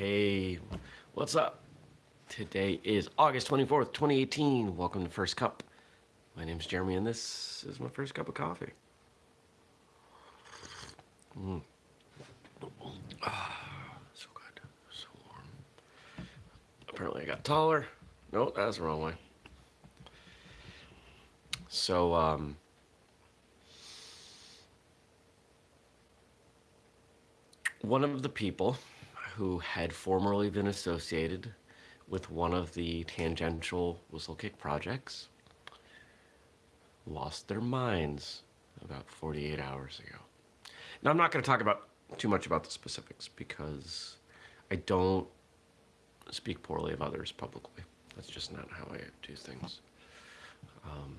Hey, what's up? Today is August 24th, 2018. Welcome to First Cup. My name is Jeremy and this is my first cup of coffee. Mm. Ah, so good, so warm. Apparently I got taller. No, that's the wrong way. So, um, one of the people who had formerly been associated with one of the tangential Whistlekick projects lost their minds about 48 hours ago. Now, I'm not going to talk about too much about the specifics because I don't speak poorly of others publicly. That's just not how I do things. Um,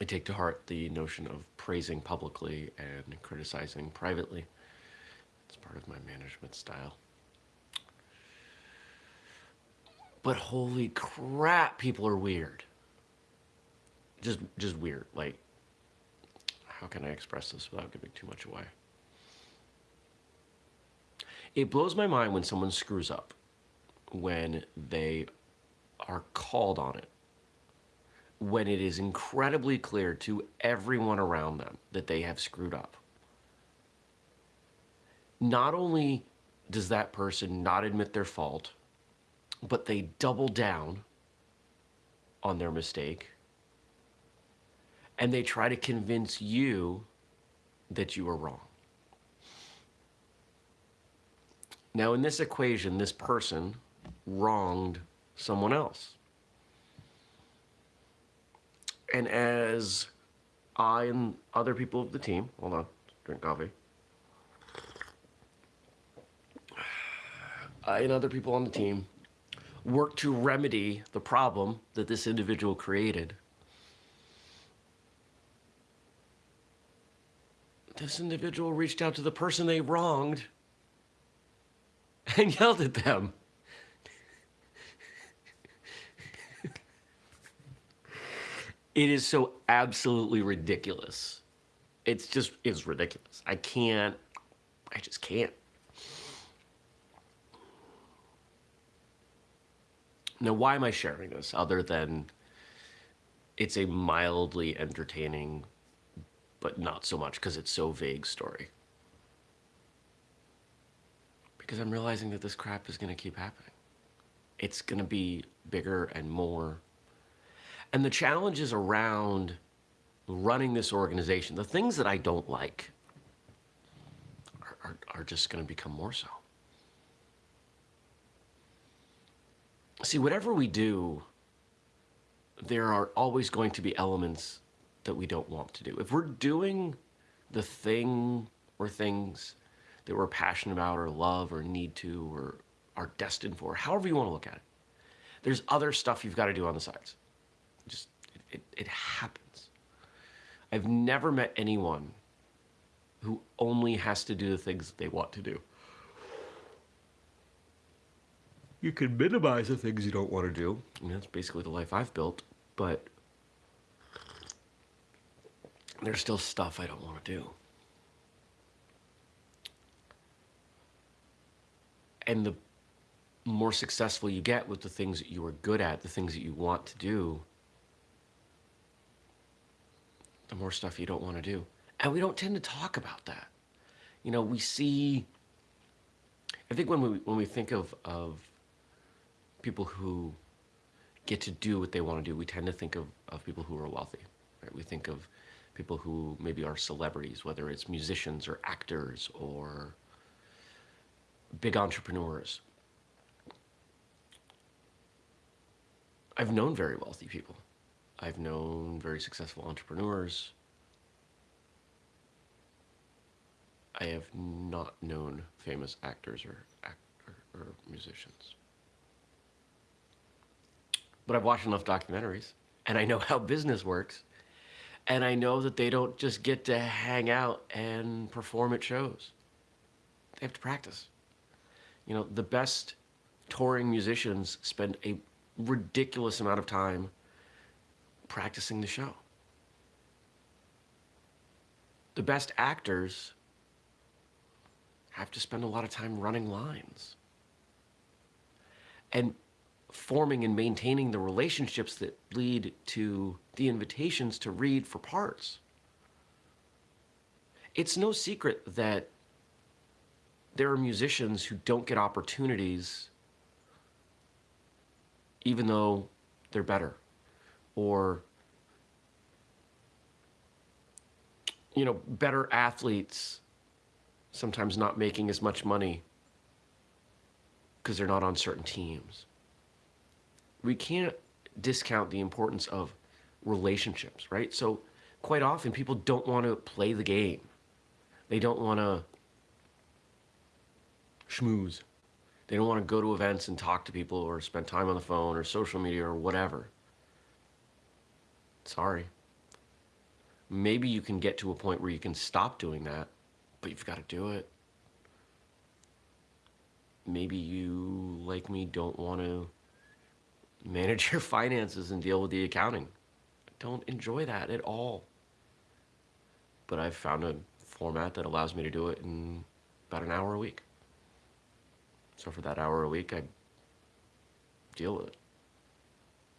I take to heart the notion of praising publicly and criticizing privately. It's part of my management style. But holy crap, people are weird. Just, just weird. Like, how can I express this without giving too much away? It blows my mind when someone screws up, when they are called on it, when it is incredibly clear to everyone around them that they have screwed up. Not only does that person not admit their fault, but they double down on their mistake and they try to convince you that you are wrong. Now, in this equation, this person wronged someone else. And as I and other people of the team, hold on, drink coffee. I and other people on the team work to remedy the problem that this individual created. This individual reached out to the person they wronged and yelled at them. it is so absolutely ridiculous. It's just, it's ridiculous. I can't, I just can't. Now, why am I sharing this other than it's a mildly entertaining, but not so much because it's so vague story? Because I'm realizing that this crap is going to keep happening. It's going to be bigger and more. And the challenges around running this organization, the things that I don't like, are, are, are just going to become more so. See, whatever we do, there are always going to be elements that we don't want to do. If we're doing the thing or things that we're passionate about or love or need to or are destined for, however you want to look at it, there's other stuff you've got to do on the sides. Just, it, it, it happens. I've never met anyone who only has to do the things they want to do. You can minimize the things you don't want to do. I mean, that's basically the life I've built, but there's still stuff I don't want to do. And the more successful you get with the things that you are good at, the things that you want to do, the more stuff you don't want to do. And we don't tend to talk about that. You know, we see, I think when we, when we think of, of people who get to do what they want to do, we tend to think of, of people who are wealthy. Right? We think of people who maybe are celebrities, whether it's musicians or actors or big entrepreneurs. I've known very wealthy people. I've known very successful entrepreneurs. I have not known famous actors or, act or, or musicians. But I've watched enough documentaries and I know how business works. And I know that they don't just get to hang out and perform at shows. They have to practice. You know, the best touring musicians spend a ridiculous amount of time practicing the show. The best actors have to spend a lot of time running lines. and forming and maintaining the relationships that lead to the invitations to read for parts. It's no secret that there are musicians who don't get opportunities even though they're better or you know better athletes sometimes not making as much money because they're not on certain teams we can't discount the importance of relationships right so quite often people don't want to play the game they don't want to schmooze they don't want to go to events and talk to people or spend time on the phone or social media or whatever. Sorry. Maybe you can get to a point where you can stop doing that, but you've got to do it. Maybe you, like me, don't want to manage your finances and deal with the accounting. I don't enjoy that at all. But I've found a format that allows me to do it in about an hour a week. So for that hour a week, I deal with it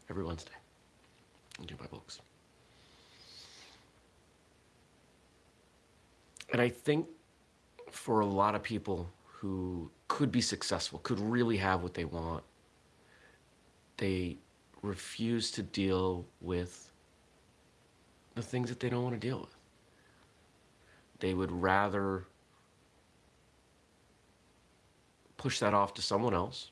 every Wednesday and do my books. And I think for a lot of people who could be successful, could really have what they want, they refuse to deal with the things that they don't want to deal with. They would rather push that off to someone else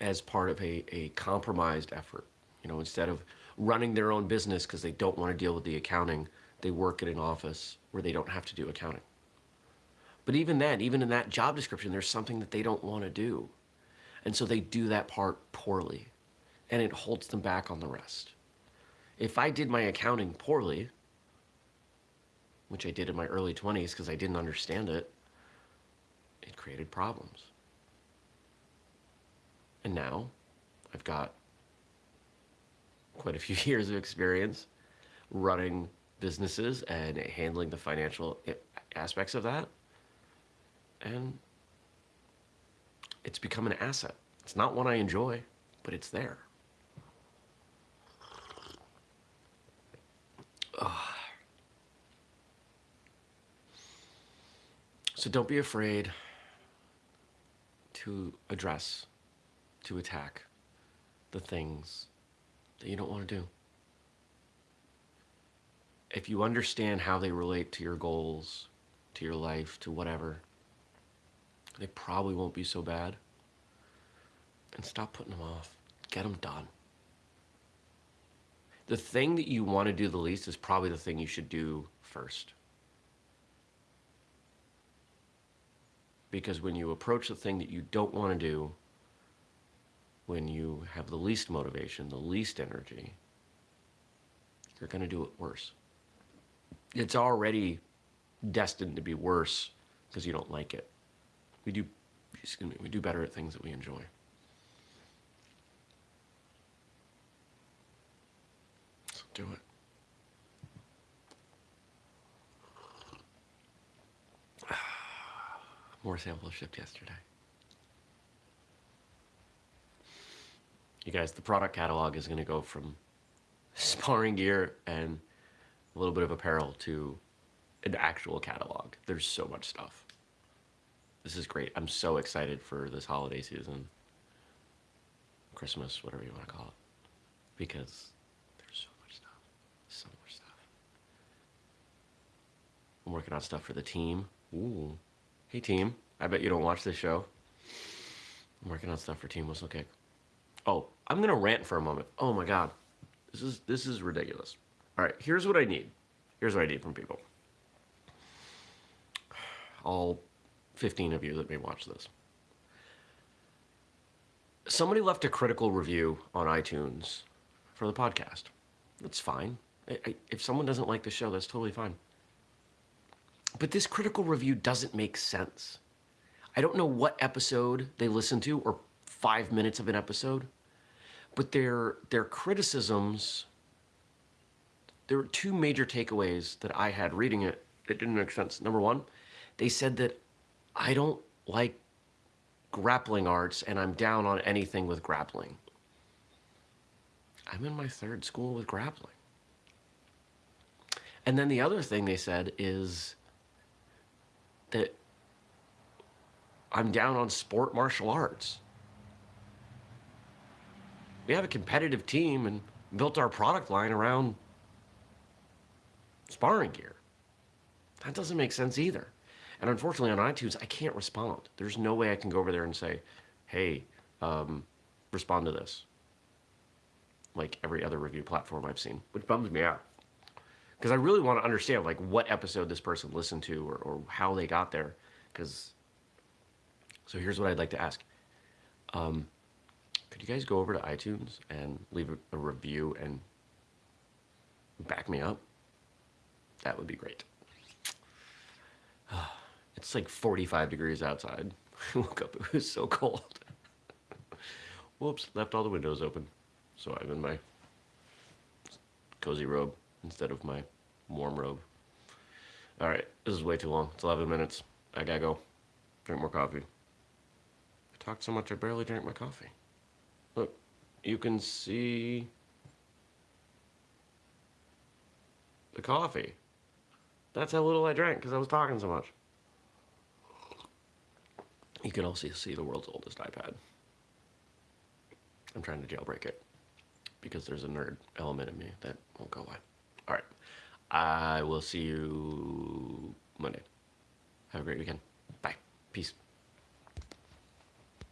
as part of a, a compromised effort. You know, instead of running their own business because they don't want to deal with the accounting, they work at an office where they don't have to do accounting. But even then, even in that job description, there's something that they don't want to do. And so they do that part poorly and it holds them back on the rest. If I did my accounting poorly, which I did in my early 20s because I didn't understand it, it created problems. And now I've got quite a few years of experience running businesses and handling the financial aspects of that. And it's become an asset. It's not one I enjoy, but it's there. So don't be afraid to address, to attack the things that you don't want to do. If you understand how they relate to your goals, to your life, to whatever, they probably won't be so bad. And stop putting them off. Get them done. The thing that you want to do the least is probably the thing you should do first. Because when you approach the thing that you don't want to do, when you have the least motivation, the least energy, you're going to do it worse. It's already destined to be worse because you don't like it. We do, excuse me, we do better at things that we enjoy. So do it. More samples shipped yesterday. You guys, the product catalog is going to go from sparring gear and a little bit of apparel to an actual catalog. There's so much stuff. This is great. I'm so excited for this holiday season. Christmas, whatever you want to call it. Because there's so much stuff. So much stuff. I'm working on stuff for the team. Ooh. Hey team, I bet you don't watch this show. I'm working on stuff for Team Whistlekick. Oh, I'm gonna rant for a moment. Oh my god. This is this is ridiculous. Alright, here's what I need. Here's what I need from people. All 15 of you that may watch this. Somebody left a critical review on iTunes for the podcast. That's fine. I, I, if someone doesn't like the show, that's totally fine. But this critical review doesn't make sense. I don't know what episode they listened to or five minutes of an episode, but their, their criticisms, there were two major takeaways that I had reading it that didn't make sense. Number one, they said that I don't like grappling arts and I'm down on anything with grappling. I'm in my third school with grappling. And then the other thing they said is that I'm down on sport martial arts. We have a competitive team and built our product line around sparring gear. That doesn't make sense either. And unfortunately on iTunes, I can't respond. There's no way I can go over there and say, hey, um, respond to this. Like every other review platform I've seen, which bums me out. Because I really want to understand like what episode this person listened to or, or how they got there. Because, so here's what I'd like to ask. Um, could you guys go over to iTunes and leave a, a review and back me up? That would be great. It's like 45 degrees outside. I woke up, it was so cold. Whoops, left all the windows open. So I'm in my cozy robe instead of my warm robe. All right, this is way too long. It's 11 minutes. I gotta go. Drink more coffee. I talked so much I barely drank my coffee. Look, you can see the coffee. That's how little I drank because I was talking so much. You can also see the world's oldest iPad. I'm trying to jailbreak it because there's a nerd element in me that won't go away. All right. I will see you Monday. Have a great weekend. Bye. Peace.